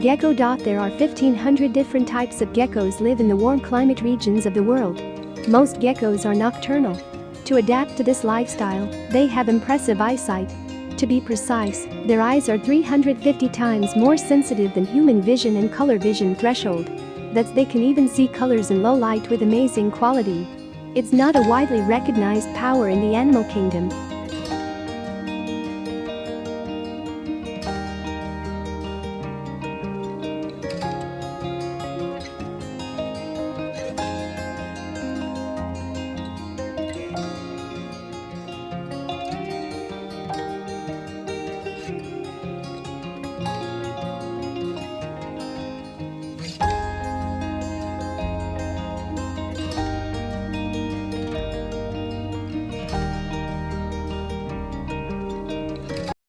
Gecko. There are 1500 different types of geckos live in the warm climate regions of the world. Most geckos are nocturnal. To adapt to this lifestyle, they have impressive eyesight. To be precise, their eyes are 350 times more sensitive than human vision and color vision threshold. That's they can even see colors in low light with amazing quality. It's not a widely recognized power in the animal kingdom,